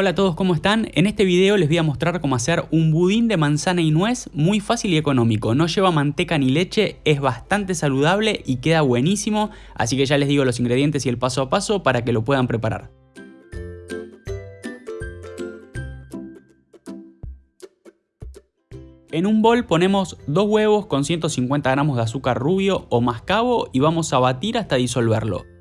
Hola a todos, ¿cómo están? En este video les voy a mostrar cómo hacer un budín de manzana y nuez muy fácil y económico. No lleva manteca ni leche, es bastante saludable y queda buenísimo, así que ya les digo los ingredientes y el paso a paso para que lo puedan preparar. En un bol ponemos dos huevos con 150 gramos de azúcar rubio o mascabo y vamos a batir hasta disolverlo.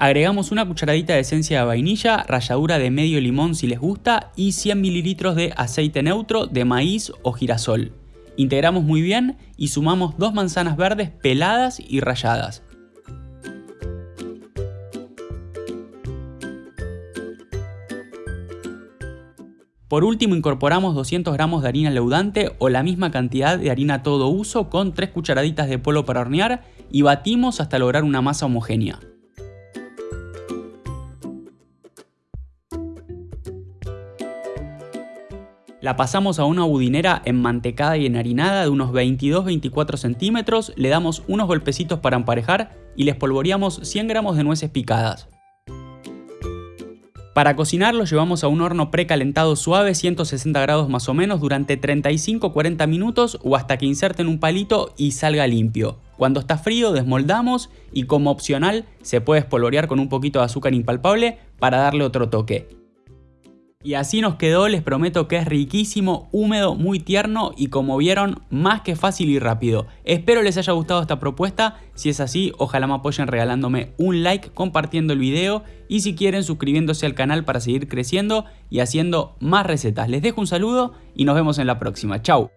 Agregamos una cucharadita de esencia de vainilla, ralladura de medio limón si les gusta y 100 mililitros de aceite neutro de maíz o girasol. Integramos muy bien y sumamos dos manzanas verdes peladas y ralladas. Por último incorporamos 200 gramos de harina leudante o la misma cantidad de harina todo uso con 3 cucharaditas de polvo para hornear y batimos hasta lograr una masa homogénea. La pasamos a una budinera enmantecada y enharinada de unos 22-24 centímetros, le damos unos golpecitos para emparejar y les polvoreamos 100 gramos de nueces picadas. Para cocinar lo llevamos a un horno precalentado suave 160 grados más o menos durante 35-40 minutos o hasta que inserten un palito y salga limpio. Cuando está frío desmoldamos y como opcional se puede espolvorear con un poquito de azúcar impalpable para darle otro toque. Y así nos quedó, les prometo que es riquísimo, húmedo, muy tierno y como vieron, más que fácil y rápido. Espero les haya gustado esta propuesta, si es así, ojalá me apoyen regalándome un like, compartiendo el video y si quieren suscribiéndose al canal para seguir creciendo y haciendo más recetas. Les dejo un saludo y nos vemos en la próxima. Chau.